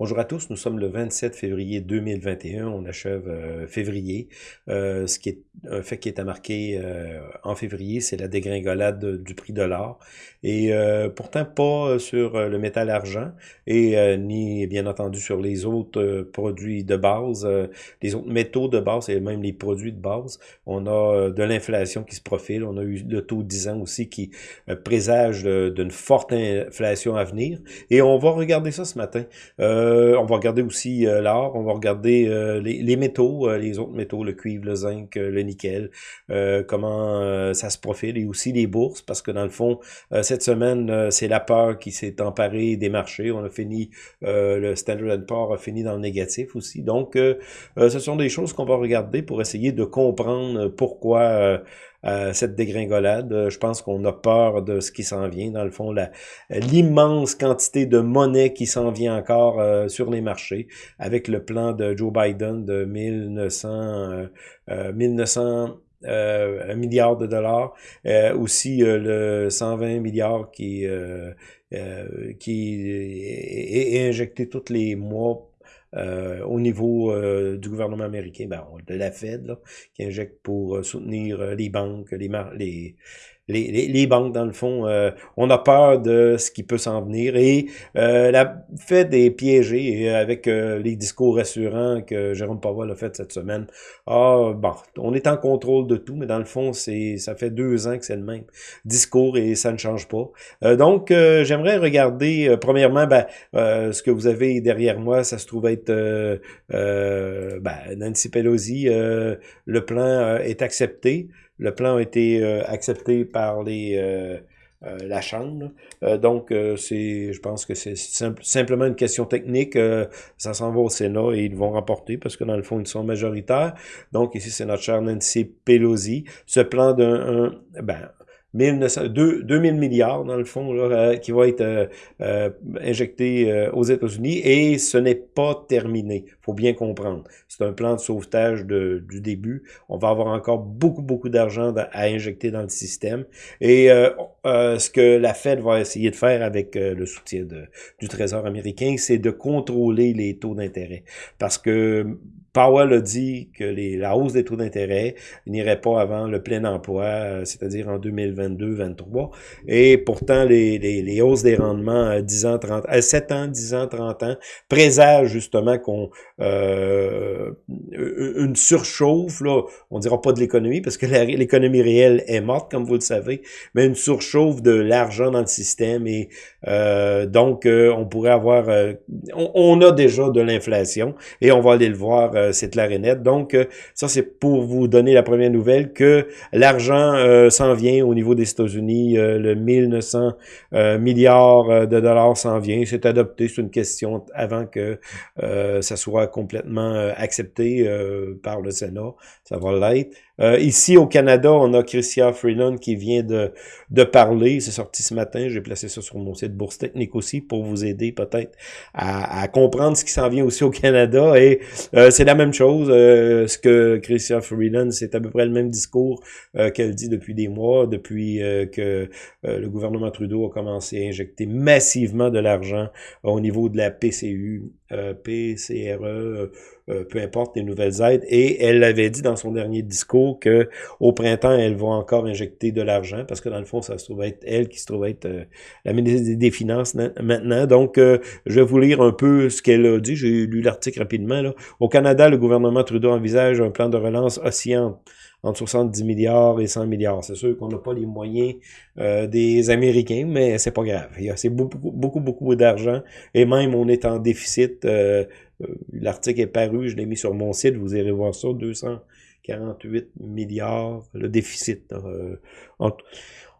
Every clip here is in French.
Bonjour à tous, nous sommes le 27 février 2021, on achève euh, février. Euh, ce qui est un fait qui est à marquer euh, en février, c'est la dégringolade du prix de l'or. Et pourtant pas sur le métal argent et ni bien entendu sur les autres produits de base, les autres métaux de base et même les produits de base. On a de l'inflation qui se profile, on a eu le taux de 10 ans aussi qui présage d'une forte inflation à venir. Et on va regarder ça ce matin. On va regarder aussi euh, l'or, on va regarder euh, les, métaux, les autres métaux, le cuivre, le zinc, le nickel, comment ça se profile, et aussi les bourses, parce que dans le fond, cette semaine, c'est la peur qui s'est emparée des marchés. On a fini, le Standard Poor's a fini dans le négatif aussi. Donc, ce sont des choses qu'on va regarder pour essayer de comprendre pourquoi cette dégringolade. Euh, je pense qu'on a peur de ce qui s'en vient. Dans le fond, l'immense quantité de monnaie qui s'en vient encore euh, sur les marchés avec le plan de Joe Biden de 1900, 1900 euh, milliards de dollars, aussi le 120 milliards qui, qui est, injecté tous les mois euh, au niveau euh, du gouvernement américain, ben, de la Fed, qui injecte pour euh, soutenir les banques, les, les, les, les, banques, dans le fond, euh, on a peur de ce qui peut s'en venir. Et euh, la Fed est piégée avec euh, les discours rassurants que Jérôme Powell a fait cette semaine. Ah, bon, on est en contrôle de tout, mais dans le fond, c'est ça fait deux ans que c'est le même discours et ça ne change pas. donc, j'aimerais regarder, premièrement, ben, ce que vous avez derrière moi, ça se trouve être ben, Nancy Pelosi. le plan est accepté. Le plan a été euh, accepté par les euh, euh, la Chambre. donc, c'est, je pense que c'est simplement une question technique. ça s'en va au Sénat et ils vont remporter parce que dans le fond, ils sont majoritaires. Donc, ici, c'est notre cher Nancy Pelosi. Ce plan d'un... Ben, 2, 2000 milliards, dans le fond, là, euh, qui va être euh, euh, injecté aux États-Unis, et ce n'est pas terminé. faut bien comprendre. C'est un plan de sauvetage de, du début. On va avoir encore beaucoup, beaucoup d'argent à injecter dans le système. Et ce que la Fed va essayer de faire avec le soutien du Trésor américain, c'est de contrôler les taux d'intérêt. Parce que Powell a dit que les, la hausse des taux d'intérêt n'irait pas avant le plein emploi, euh, c'est-à-dire en 2022-2023. Et pourtant, les, les, les, hausses des rendements à 10 ans, 30, à 7 ans, 10 ans, 30 ans présagent justement qu'on euh, une surchauffe, là, on dira pas de l'économie parce que l'économie réelle est morte, comme vous le savez, mais une surchauffe de l'argent dans le système et euh, donc on pourrait avoir, on, on, a déjà de l'inflation et on va aller le voir euh, c'est. Donc, euh, ça, c'est pour vous donner la première nouvelle que l'argent euh, s'en vient au niveau des États-Unis. le 1900 milliards de dollars s'en vient. C'est adopté. C'est une question avant que ça soit complètement accepté par le Sénat. Ça va l'être. Euh, ici au Canada, on a Christian Freeland qui vient de, de parler. C'est sorti ce matin. J'ai placé ça sur mon site Bourse Technique aussi pour vous aider peut-être à, à, comprendre ce qui s'en vient aussi au Canada. Et euh, c'est la même chose. Euh, ce que Christian Freeland, c'est à peu près le même discours qu'elle dit depuis des mois, depuis que le gouvernement Trudeau a commencé à injecter massivement de l'argent au niveau de la PCU, PCRE, euh, peu importe les nouvelles aides. Et elle avait dit dans son dernier discours que au printemps, elle va encore injecter de l'argent parce que dans le fond, ça se trouve être elle qui se trouve être euh, la ministre des Finances maintenant. Donc, euh, je vais vous lire un peu ce qu'elle a dit. J'ai lu l'article rapidement. Là. Au Canada, le gouvernement Trudeau envisage un plan de relance oscillant entre 70 milliards et 100 milliards. C'est sûr qu'on n'a pas les moyens des Américains, mais c'est pas grave. C'est beaucoup, beaucoup, beaucoup d'argent. Et même, on est en déficit euh, l'article est paru, je l'ai mis sur mon site, vous irez voir ça, 248 milliards, le déficit. Euh, on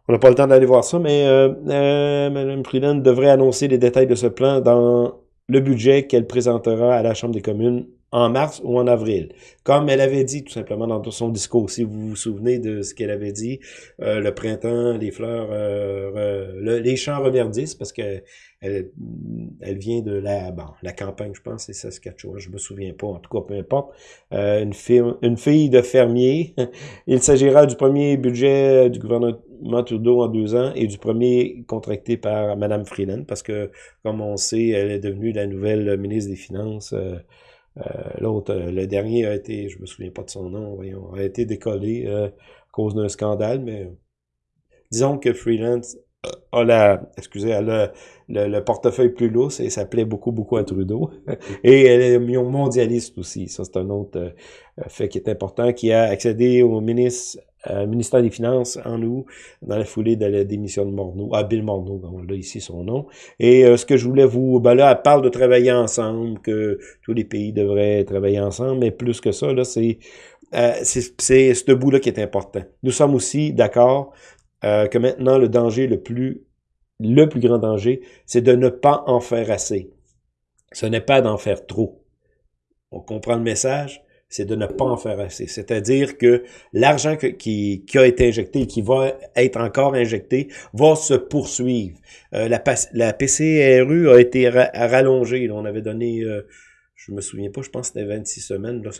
n'a pas le temps d'aller voir ça, mais euh, euh Mme Freeland devrait annoncer les détails de ce plan dans le budget qu'elle présentera à la Chambre des communes en mars ou en avril. Comme elle avait dit tout simplement dans son discours, si vous vous souvenez de ce qu'elle avait dit, le printemps, les fleurs, les champs reverdissent, parce que elle, elle vient de la, bon, la campagne, je pense, c'est Saskatchewan, je me souviens pas, en tout cas, peu importe. Euh, une, fille, une fille de fermier. Il s'agira du premier budget du gouvernement, Trudeau en deux ans et du premier contracté par Mme Freeland, parce que, comme on sait, elle est devenue la nouvelle ministre des Finances. Euh, euh, l'autre, le dernier a été, je me souviens pas de son nom, voyons, a été décollé à cause d'un scandale, mais disons que Freeland a la, excusez, a le, le, portefeuille plus lourd et ça plaît beaucoup, beaucoup à Trudeau. et elle est mondialiste aussi. Ça, c'est un autre euh, fait qui est important, qui a accédé au ministre, euh, ministère des Finances en août, dans la foulée de la démission de Morneau, ah, Bill Morneau, on l'a ici son nom. Et euh, ce que je voulais vous, ben là, elle parle de travailler ensemble, que tous les pays devraient travailler ensemble, mais plus que ça, là, c'est euh, c'est ce bout-là qui est important. Nous sommes aussi d'accord que maintenant, le danger le plus, le plus grand danger, c'est de ne pas en faire assez. Ce n'est pas d'en faire trop. On comprend le message? C'est de ne pas en faire assez. C'est-à-dire que l'argent qui, qui, a été injecté et qui va être encore injecté va se poursuivre. Euh, la, la PCRU a été rallongée. on avait donné, euh, je me souviens pas, je pense que c'était 26 semaines. Là,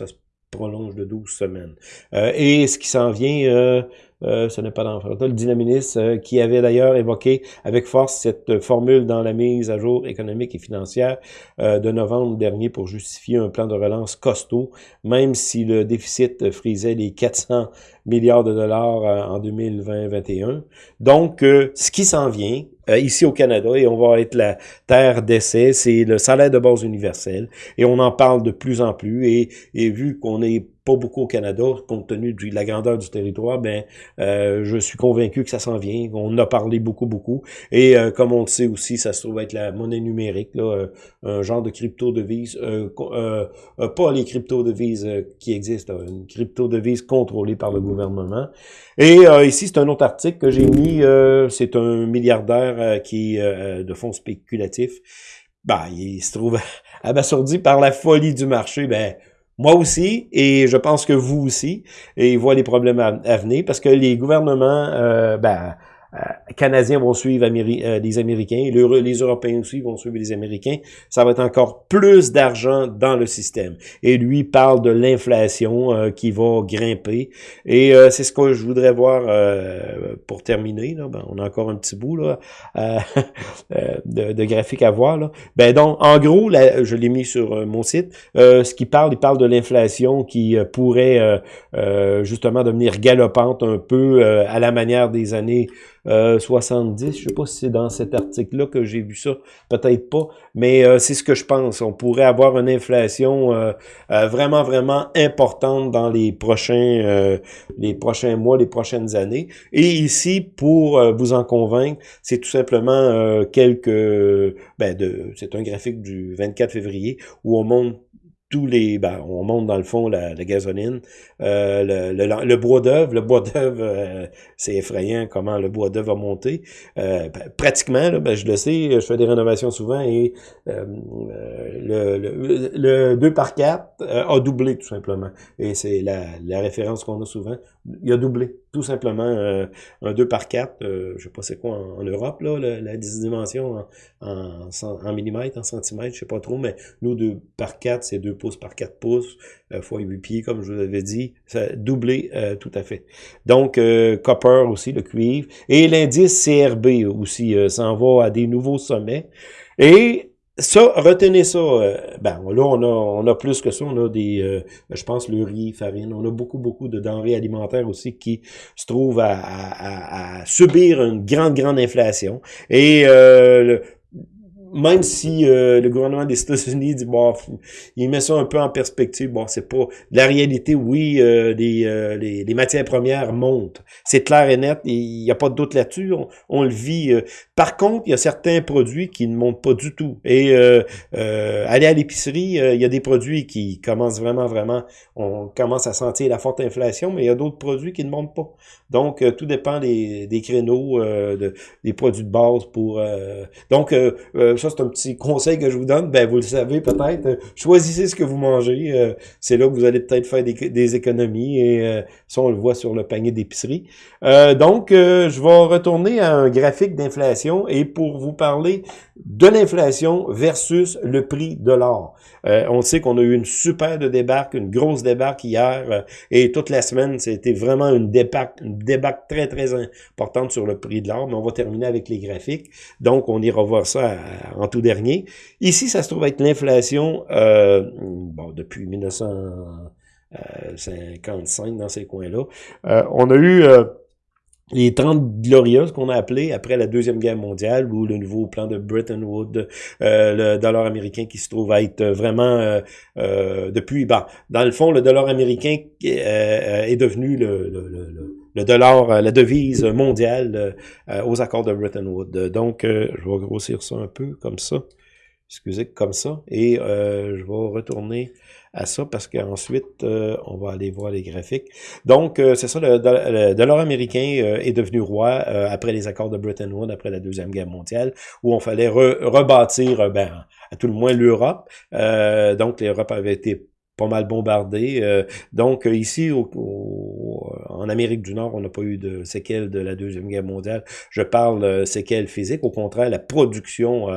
prolonge de 12 semaines. Euh, et ce qui s'en vient, euh, euh, ce n'est pas dans le dynaministe, euh, qui avait d'ailleurs évoqué avec force cette formule dans la mise à jour économique et financière de novembre dernier pour justifier un plan de relance costaud, même si le déficit frisait les 400 milliards de dollars en 2020-2021. Donc, ce qui s'en vient, ici au Canada, et on va être la terre d'essai, c'est le salaire de base universel, et on en parle de plus en plus, et, et vu qu'on est pas beaucoup au Canada, compte tenu de la grandeur du territoire, ben euh, je suis convaincu que ça s'en vient. On a parlé beaucoup, beaucoup. Et euh, comme on le sait aussi, ça se trouve être la monnaie numérique, là, euh, un genre de crypto-devise, pas les crypto-devises qui existent, une crypto-devise contrôlée par le gouvernement. Et ici, c'est un autre article que j'ai mis, c'est un milliardaire qui de fonds spéculatifs. Ben, il se trouve abasourdi par la folie du marché. Ben, moi aussi, et je pense que vous aussi, et voit les problèmes à, venir, parce que les gouvernements, euh, ben, Canadiens vont suivre euh, les Américains, les Européens aussi vont suivre les Américains, ça va être encore plus d'argent dans le système. Et lui parle de l'inflation euh, qui va grimper. Et c'est ce que je voudrais voir pour terminer. Là. Ben, on a encore un petit bout là, de, de, graphique à voir. Là. Ben donc, en gros, je l'ai mis sur mon site. ce qu'il parle, il parle de l'inflation qui pourrait justement devenir galopante un peu à la manière des années 70. Euh, je sais pas si c'est dans cet article-là que j'ai vu ça, peut-être pas, mais euh, c'est ce que je pense. On pourrait avoir une inflation euh, vraiment, vraiment importante dans les prochains, les prochains mois, les prochaines années. Et ici, pour vous en convaincre, c'est tout simplement quelques... Ben c'est un graphique du 24 février où on montre tous les, ben, on monte dans le fond la, la gasoline, euh, le, le, le, bois d'œuvre, le bois d'œuvre, euh, c'est effrayant comment le bois d'œuvre a monté. Euh, ben, pratiquement, ben, je le sais, je fais des rénovations souvent et le, le, le, 2 par 4 a doublé tout simplement. Et c'est la, la référence qu'on a souvent. Il a doublé, tout simplement. un 2 par 4, je sais pas c'est quoi en, Europe, là, la, la dimension en, en, millimètres, en centimètres, je sais pas trop, mais nous, 2 par 4, c'est 2 pouces par 4 pouces, euh, fois 8 pieds, comme je vous avais dit. Ça doublé euh, tout à fait. Donc, euh, copper aussi, le cuivre. Et l'indice CRB aussi s'en va à des nouveaux sommets. Et ça, retenez ça. ben là, on a, on a plus que ça. On a des, je pense, le riz, farine. On a beaucoup, beaucoup de denrées alimentaires aussi qui se trouvent à, à, à subir une grande, grande inflation. Et le, même si euh, le gouvernement des États-Unis dit bon, il met ça un peu en perspective, bon, c'est pas la réalité. Oui, euh, euh, les, les, matières premières montent, c'est clair et net, il n'y a pas de doute là-dessus. On, le vit. Par contre, il y a certains produits qui ne montent pas du tout. Et aller à l'épicerie, il y a des produits qui commencent vraiment, vraiment, on commence à sentir la forte inflation, mais il y a d'autres produits qui ne montent pas. Donc, tout dépend des, des créneaux, de, des produits de base pour. donc ça, c'est un petit conseil que je vous donne. Ben, vous le savez peut-être. choisissez ce que vous mangez. c'est là que vous allez peut-être faire des, économies. Et ça, on le voit sur le panier d'épicerie. donc, je vais retourner à un graphique d'inflation et pour vous parler de l'inflation versus le prix de l'or. on sait qu'on a eu une super de débarque, une grosse débarque hier et toute la semaine, c'était vraiment une débarque, une débarque très, très importante sur le prix de l'or. Mais on va terminer avec les graphiques. Donc, on ira voir ça euh, en tout dernier. Ici, ça se trouve être l'inflation euh, bon, depuis 1955 dans ces coins-là. Euh, on a eu les 30 glorieuses qu'on a appelées après la Deuxième Guerre mondiale, ou le nouveau plan de Bretton Woods, le dollar américain qui se trouve être vraiment, depuis, bah, dans le fond, le dollar américain est devenu le, le, le le dollar, euh, la devise mondiale euh, euh, aux accords de Bretton Woods. Donc, je vais grossir ça un peu comme ça. Excusez, comme ça. Et je vais retourner à ça parce qu'ensuite, on va aller voir les graphiques. Donc, c'est ça, le, dollar américain est devenu roi après les accords de Bretton Woods, après la Deuxième Guerre mondiale, où on fallait rebâtir, ben, à tout le moins l'Europe. donc, l'Europe avait été pas mal bombardé. Euh, donc euh, ici, au, en Amérique du Nord, on n'a pas eu de séquelles de la Deuxième Guerre mondiale. Je parle euh, séquelles physiques. Au contraire, la production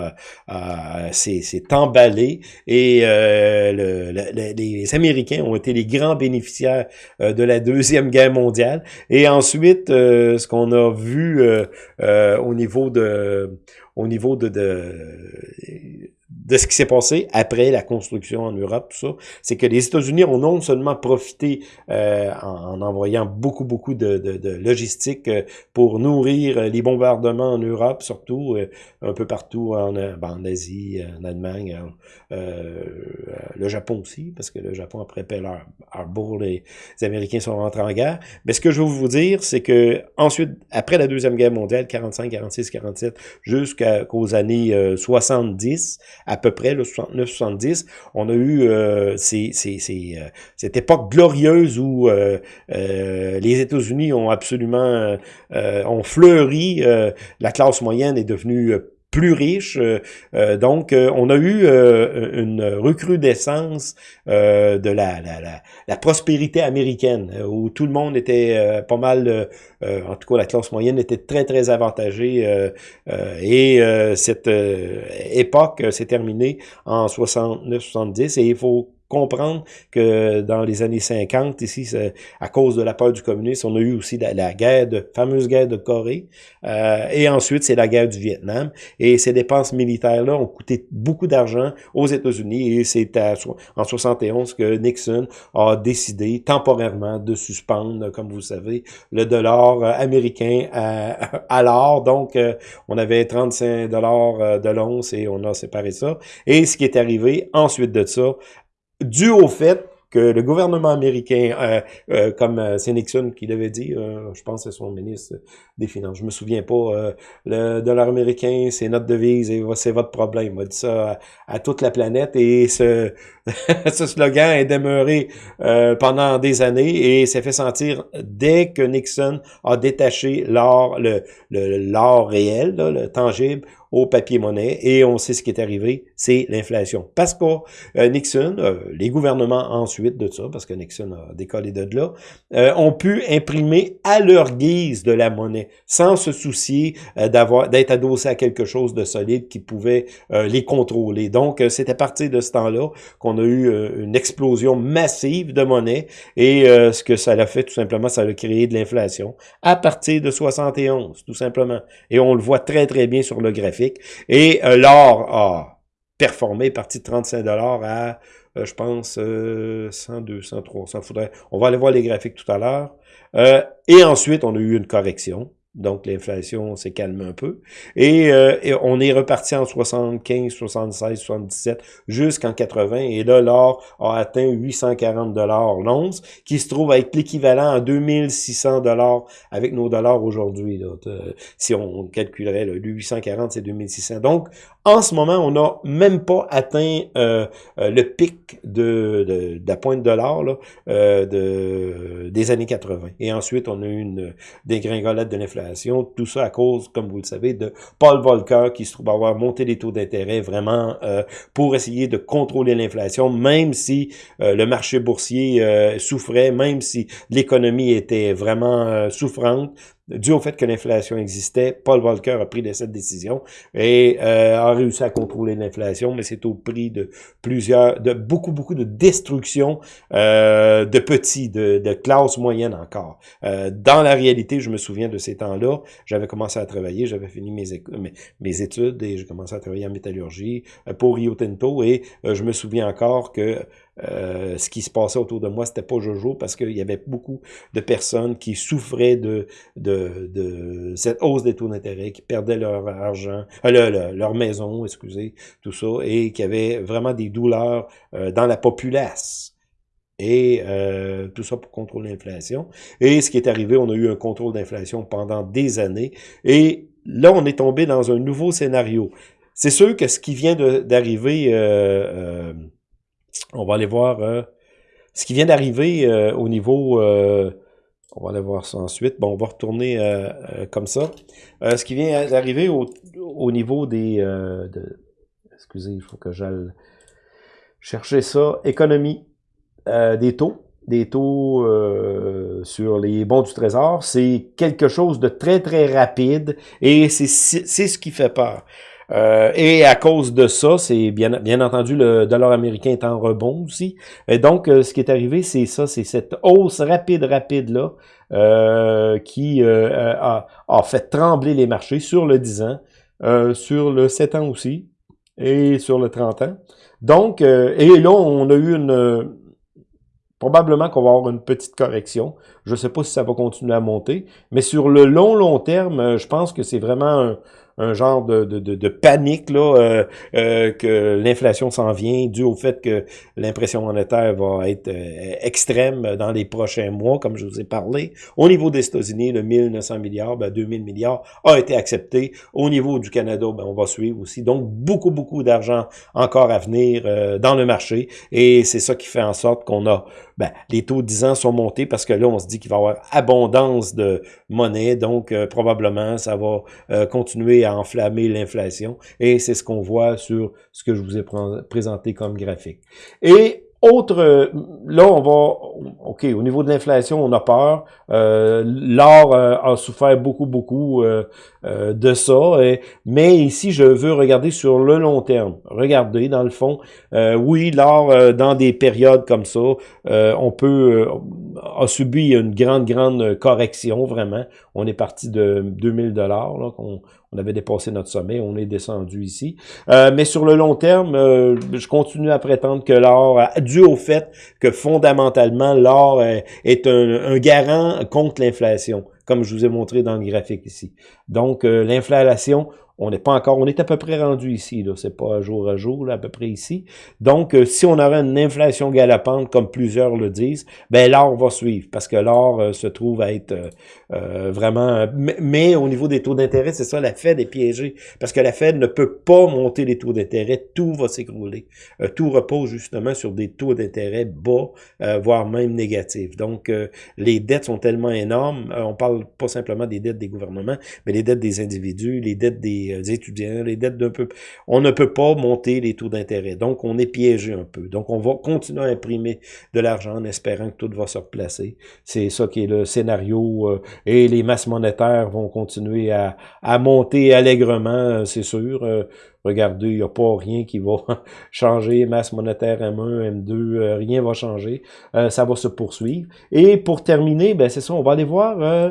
s'est emballée et le, les Américains ont été les grands bénéficiaires de la Deuxième Guerre mondiale. Et ensuite, ce qu'on a vu au niveau de au niveau de, de de ce qui s'est passé après la construction en Europe, tout ça, c'est que les États-Unis ont non seulement profité euh, en, envoyant beaucoup, beaucoup de, de, logistique euh, pour nourrir les bombardements en Europe, surtout euh, un peu partout en, ben, en Asie, en Allemagne, le Japon aussi, parce que le Japon, après Pearl Harbor, les, les Américains sont rentrés en guerre. Mais ce que je veux vous dire, c'est que ensuite, après la Deuxième Guerre mondiale, 45, 46, 47, jusqu'aux années 70, à peu près, le 69-70, on a eu euh, ces, ces, euh, cette époque glorieuse où euh, euh, les États-Unis ont absolument ont fleuri, la classe moyenne est devenue plus riche. Euh, euh, donc, euh, on a eu une recrudescence de la, la, la, prospérité américaine, où tout le monde était pas mal, en tout cas la classe moyenne était très, très avantagée. et cette époque s'est terminée en 69-70 et il faut comprendre que dans les années 50, ici, à cause de la peur du communisme, on a eu aussi la, guerre de fameuse guerre de Corée, euh, et ensuite c'est la guerre du Vietnam. Et ces dépenses militaires-là ont coûté beaucoup d'argent aux États-Unis, et c'est en 71 que Nixon a décidé temporairement de suspendre, comme vous savez, le dollar américain à, l'or. Donc, euh, on avait 35 dollars euh, de l'once et on a séparé ça. Et ce qui est arrivé ensuite de ça, dû au fait que le gouvernement américain, euh, euh, comme euh, c'est Nixon qui l'avait dit, je pense que c'est son ministre des Finances, je me souviens pas, le dollar américain, c'est notre devise et c'est votre problème. Il a dit ça à, toute la planète et ce, ce slogan est demeuré pendant des années et s'est fait sentir dès que Nixon a détaché l'or, le l'or réel, le tangible, au papier-monnaie et on sait ce qui est arrivé, c'est l'inflation. Parce que euh, Nixon, euh, les gouvernements ensuite de ça, parce que Nixon a décollé de là, euh, ont pu imprimer à leur guise de la monnaie, sans se soucier d'avoir d'être adossé à quelque chose de solide qui pouvait les contrôler. Donc, c'est à partir de ce temps-là qu'on a eu une explosion massive de monnaie et ce que ça a fait tout simplement, ça a créé de l'inflation à partir de 71, tout simplement. Et on le voit très très bien sur le graphique et euh, l'or a performé, parti de 35 dollars à, euh, je pense, 100, 200, 300. Faudrait, on va aller voir les graphiques tout à l'heure. Euh, et ensuite, on a eu une correction. Donc, l'inflation s'est calmée un peu. Et, euh, on est reparti en 75, 76, 77 jusqu'en 80. Et là, l'or a atteint 840 dollars l'once, qui se trouve être l'équivalent à 2600 dollars avec nos dollars aujourd'hui. Si on calculerait, le 840, c'est 2600. Donc, En ce moment, on n'a même pas atteint euh, euh, le pic de, de, la pointe de l'or euh, de, des années 80. Et ensuite, on a eu une dégringolade de l'inflation. Tout ça à cause, comme vous le savez, de Paul Volcker qui se trouve avoir monté les taux d'intérêt vraiment pour essayer de contrôler l'inflation, même si le marché boursier souffrait, même si l'économie était vraiment souffrante dû au fait que l'inflation existait, Paul Volcker a pris cette décision et euh, a réussi à contrôler l'inflation, mais c'est au prix de plusieurs, de beaucoup, beaucoup de destruction euh, de petits, de, de classe moyenne encore. Euh, dans la réalité, je me souviens de ces temps-là, j'avais commencé à travailler, j'avais fini mes, mes, mes, études et j'ai commencé à travailler en métallurgie pour Rio Tinto et je me souviens encore que euh, ce qui se passait autour de moi, c'était pas Jojo parce qu'il y avait beaucoup de personnes qui souffraient de, de, de cette hausse des taux d'intérêt, qui perdaient leur argent, euh, leur maison, excusez, tout ça, et qui avaient vraiment des douleurs euh, dans la populace. Et euh, tout ça pour contrôler l'inflation. Et ce qui est arrivé, on a eu un contrôle d'inflation pendant des années. Et là, on est tombé dans un nouveau scénario. C'est sûr que ce qui vient d'arriver... Euh, on va aller voir euh, ce qui vient d'arriver euh, au niveau... Euh, on va aller voir ça ensuite. Bon, on va retourner comme ça. ce qui vient d'arriver au, au, niveau des... De, excusez, il faut que j'aille chercher ça. Économie des taux des taux sur les bons du trésor, c'est quelque chose de très, très rapide et c'est ce qui fait peur. Euh, et à cause de ça, c'est bien, bien entendu le dollar américain est en rebond aussi. Et donc, euh, ce qui est arrivé, c'est ça, c'est cette hausse rapide, rapide là, euh, qui a, a, fait trembler les marchés sur le 10 ans, sur le 7 ans aussi, et sur le 30 ans. Donc, et là, on a eu une probablement qu'on va avoir une petite correction. Je ne sais pas si ça va continuer à monter, mais sur le long, long terme, je pense que c'est vraiment un, un genre de, de, de, panique là, euh, euh, que l'inflation s'en vient dû au fait que l'impression monétaire va être euh, extrême dans les prochains mois, comme je vous ai parlé. Au niveau des États-Unis, le 1900 milliards, ben 2000 milliards a été accepté. Au niveau du Canada, ben on va suivre aussi. Donc, beaucoup, beaucoup d'argent encore à venir dans le marché. Et c'est ça qui fait en sorte qu'on a ben, les taux de 10 ans sont montés parce que là, on se dit qu'il va y avoir abondance de monnaie, donc probablement ça va continuer enflammer l'inflation. Et c'est ce qu'on voit sur ce que je vous ai présenté comme graphique. Et autre, là, on va, OK, au niveau de l'inflation, on a peur. Euh, L'or euh, a souffert beaucoup, beaucoup euh, de ça. mais ici, je veux regarder sur le long terme. Regardez, dans le fond, oui, l'or, dans des périodes comme ça, on peut, a subi une grande, grande correction, vraiment. On est parti de 2000 dollars, qu'on on avait dépassé notre sommet, on est descendu ici. Euh, mais sur le long terme, euh, je continue à prétendre que l'or, dû au fait que fondamentalement, l'or est un, garant contre l'inflation, comme je vous ai montré dans le graphique ici. Donc, euh, l'inflation, on n'est pas encore, on est à peu près rendu ici, là. C'est pas jour à jour, là, à peu près ici. Donc, euh, si on avait une inflation galopante, comme plusieurs le disent, ben l'or va suivre, parce que l'or euh, se trouve à être euh, vraiment... Mais, au niveau des taux d'intérêt, c'est ça, la Fed est piégée, parce que la Fed ne peut pas monter les taux d'intérêt, tout va s'écrouler. tout repose justement sur des taux d'intérêt bas, voire même négatifs. Donc, les dettes sont tellement énormes, on parle pas simplement des dettes des gouvernements, mais les dettes des individus, les dettes des euh, des, étudiants, les dettes d'un peu... On ne peut pas monter les taux d'intérêt. Donc, on est piégé un peu. Donc, on va continuer à imprimer de l'argent en espérant que tout va se replacer. C'est ça qui est le scénario. Euh, et les masses monétaires vont continuer à, monter allègrement, euh, c'est sûr. regardez, il n'y a pas rien qui va changer. Masse monétaire M1, M2, rien va changer. ça va se poursuivre. Et pour terminer, ben c'est ça, on va aller voir... Euh,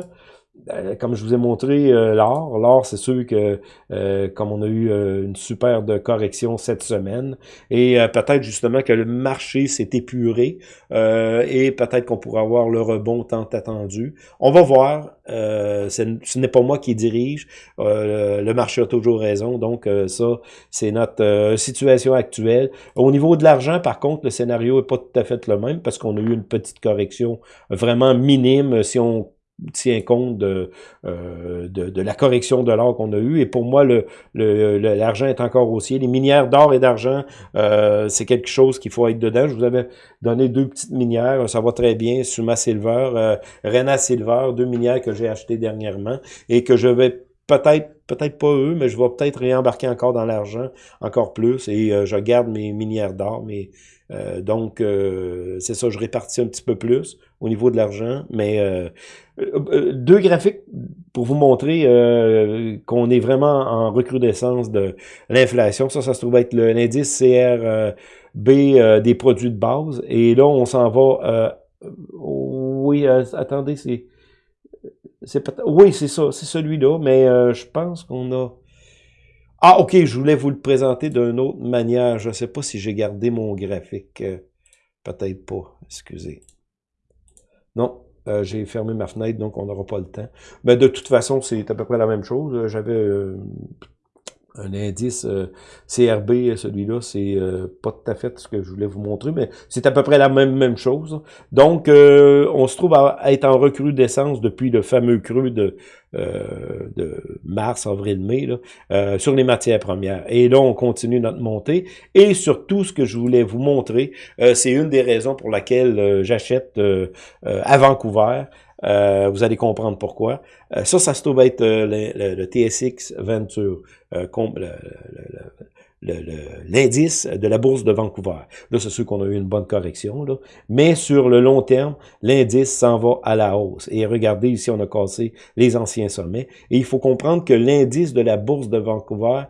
comme je vous ai montré euh, l'or, l'or c'est sûr que euh, comme on a eu une super de correction cette semaine et peut-être justement que le marché s'est épuré et peut-être qu'on pourra avoir le rebond tant attendu. On va voir, ce n'est pas moi qui dirige, le marché a toujours raison, donc ça c'est notre situation actuelle. Au niveau de l'argent par contre le scénario est pas tout à fait le même parce qu'on a eu une petite correction vraiment minime si on tient compte de, euh, de, la correction de l'or qu'on a eu. Et pour moi, l'argent le, l'argent est encore haussier. Les minières d'or et d'argent, euh, c'est quelque chose qu'il faut être dedans. Je vous avais donné deux petites minières, ça va très bien. Suma Silver, euh, Rena Silver, deux minières que j'ai achetées dernièrement et que je vais peut-être peut-être pas eux, mais je vais peut-être réembarquer encore dans l'argent, encore plus, et euh, je garde mes minières d'or, mais euh, donc euh, c'est ça, je répartis un petit peu plus au niveau de l'argent, mais deux graphiques pour vous montrer qu'on est vraiment en recrudescence de l'inflation. Ça, ça se trouve être l'indice CRB des produits de base, et là on s'en va, oui, attendez, c'est oui, c'est ça, c'est celui-là, mais euh, je pense qu'on a... Ah, ok, je voulais vous le présenter d'une autre manière. Je ne sais pas si j'ai gardé mon graphique. Euh, peut-être pas, excusez. Non, euh, j'ai fermé ma fenêtre, donc on n'aura pas le temps. Mais de toute façon, c'est à peu près la même chose. J'avais un indice euh, CRB, celui-là, c'est euh, pas tout à fait ce que je voulais vous montrer, mais c'est à peu près la même, même chose. Donc, euh, on se trouve à, être en recrudescence depuis le fameux creux de, de mars, avril, mai, là, sur les matières premières. Et là, on continue notre montée. Et surtout, ce que je voulais vous montrer, c'est une des raisons pour laquelle j'achète à Vancouver, euh, vous allez comprendre pourquoi. Euh, ça, ça se trouve être euh, le, TSX Venture, l'indice de la bourse de Vancouver. Là, c'est sûr qu'on a eu une bonne correction, mais sur le long terme, l'indice s'en va à la hausse. Et regardez, ici, on a cassé les anciens sommets. Et il faut comprendre que l'indice de la bourse de Vancouver,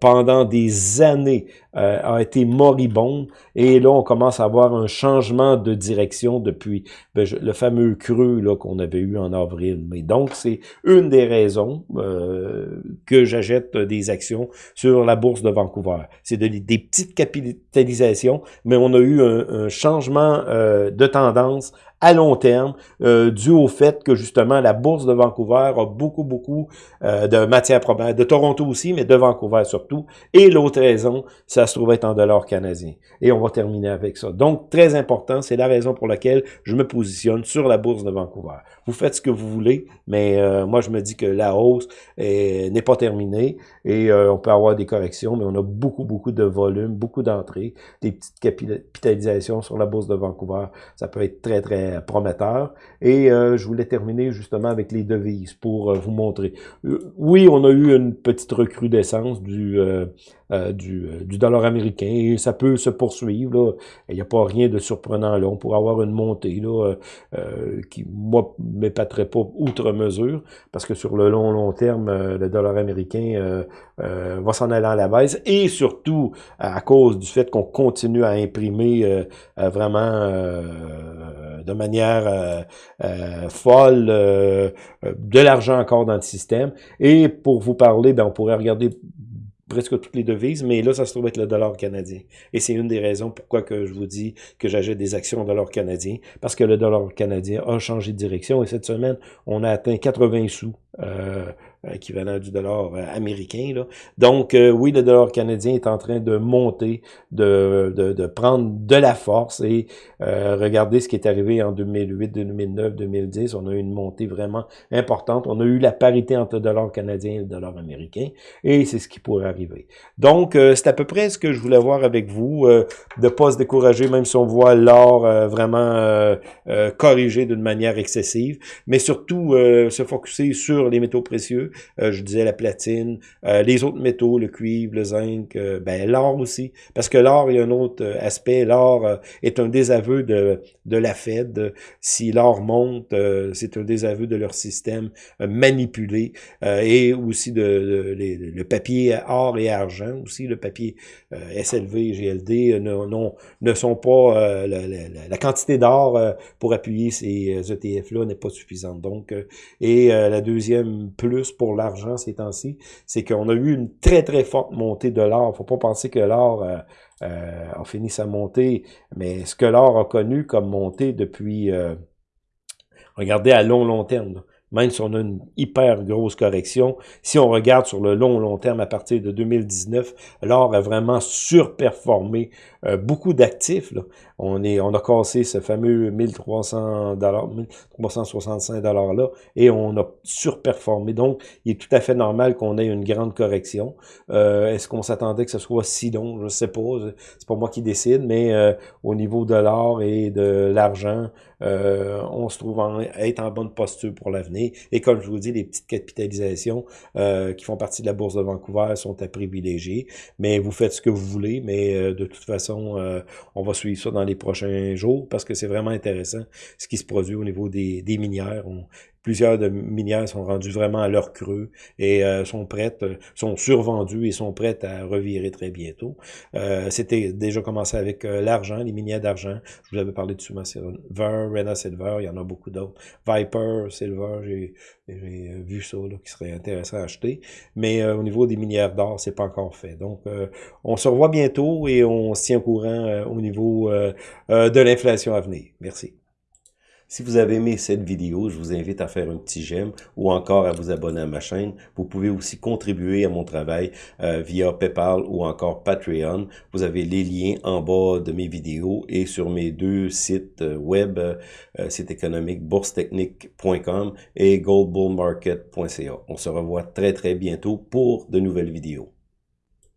pendant des années, euh, a été moribonde. Et là, on commence à avoir un changement de direction depuis ben, le fameux creux qu'on avait eu en avril. Mais donc, c'est une des raisons euh, que j'achète des actions sur la bourse de Vancouver. C'est de, des petites capitalisations, mais on a eu un, un changement euh, de tendance à long terme, euh, dû au fait que justement la bourse de Vancouver a beaucoup, beaucoup euh, de matières premières, de Toronto aussi, mais de Vancouver surtout. Et l'autre raison, ça se trouve être en dollars canadiens. Et on va terminer avec ça. Donc, très important, c'est la raison pour laquelle je me positionne sur la bourse de Vancouver. Vous faites ce que vous voulez, mais euh, moi, je me dis que la hausse n'est pas terminée et on peut avoir des corrections, mais on a beaucoup, beaucoup de volume, beaucoup d'entrées, des petites capitalisations sur la bourse de Vancouver. Ça peut être très, très prometteur. Et euh, je voulais terminer justement avec les devises pour euh, vous montrer. Euh, oui, on a eu une petite recrudescence du, du, du, dollar américain et ça peut se poursuivre. Là. Il n'y a pas rien de surprenant là. On pourrait avoir une montée là, qui, moi, m'épaterait pas outre mesure parce que sur le long, long terme, le dollar américain va s'en aller à la baisse et surtout à cause du fait qu'on continue à imprimer vraiment de manière euh, euh, folle euh, de l'argent encore dans le système. Et pour vous parler, ben, on pourrait regarder presque toutes les devises, mais là, ça se trouve être le dollar canadien. Et c'est une des raisons pourquoi que je vous dis que j'achète des actions en dollar canadien, parce que le dollar canadien a changé de direction, et cette semaine, on a atteint 80 sous euh, équivalent du dollar euh, américain. Là. Donc, euh, oui, le dollar canadien est en train de monter, de, de, de prendre de la force et euh, regardez ce qui est arrivé en 2008, 2009, 2010. On a eu une montée vraiment importante. On a eu la parité entre le dollar canadien et le dollar américain et c'est ce qui pourrait arriver. Donc, c'est à peu près ce que je voulais voir avec vous, de ne pas se décourager même si on voit l'or vraiment corrigé d'une manière excessive, mais surtout se focuser sur les métaux précieux, euh, je disais la platine, euh, les autres métaux, le cuivre, le zinc, euh, ben l'or aussi, parce que l'or, il y a un autre aspect, l'or est un désaveu de, de la Fed. Si l'or monte, c'est un désaveu de leur système manipulé, et aussi de, le papier or et argent, aussi le papier SLV et GLD ne, ne sont pas, la, la, quantité d'or pour appuyer ces ETF-là n'est pas suffisante. Donc, et la deuxième plus l'argent ces temps-ci, c'est qu'on a eu une très, très forte montée de l'or. faut pas penser que l'or euh, euh, a fini sa montée, mais ce que l'or a connu comme montée depuis, euh, regardez, à long, long terme, même si on a une hyper grosse correction, si on regarde sur le long, long terme à partir de 2019, l'or a vraiment surperformé euh, beaucoup d'actifs. On, est, on a cassé ce fameux 1300 dollars, 1365 dollars là, et on a surperformé. Donc, il est tout à fait normal qu'on ait une grande correction. Euh, est-ce qu'on s'attendait que ce soit si long? Je sais pas. C'est pas moi qui décide, mais euh, au niveau de l'or et de l'argent, on se trouve en, être en bonne posture pour l'avenir. Et comme je vous dis, les petites capitalisations qui font partie de la bourse de Vancouver sont à privilégier. Mais vous faites ce que vous voulez, mais de toute façon, euh, on va suivre ça dans les prochains jours parce que c'est vraiment intéressant ce qui se produit au niveau des, minières. Plusieurs de minières sont rendues vraiment à leur creux et euh, sont prêtes, sont survendues et sont prêtes à revirer très bientôt. Euh, c'était déjà commencé avec l'argent, les minières d'argent. Je vous avais parlé de Suma Silver, Rena Silver, il y en a beaucoup d'autres. Viper, Silver, j'ai vu ça qui serait intéressant à acheter. Mais au niveau des minières d'or, c'est pas encore fait. Donc, on se revoit bientôt et on se tient courant euh, au niveau euh, euh, de l'inflation à venir. Merci. Si vous avez aimé cette vidéo, je vous invite à faire un petit j'aime ou encore à vous abonner à ma chaîne. Vous pouvez aussi contribuer à mon travail via PayPal ou encore Patreon. Vous avez les liens en bas de mes vidéos et sur mes deux sites web, site économique boursetechnique.com et goldbullmarket.ca. On se revoit très très bientôt pour de nouvelles vidéos.